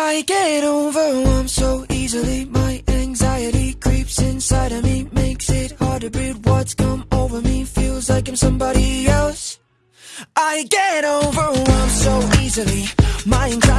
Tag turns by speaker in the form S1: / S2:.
S1: I get overwhelmed so easily. My anxiety creeps inside of me, makes it hard to breathe. What's come over me feels like I'm somebody else. I get overwhelmed so easily. My anxiety.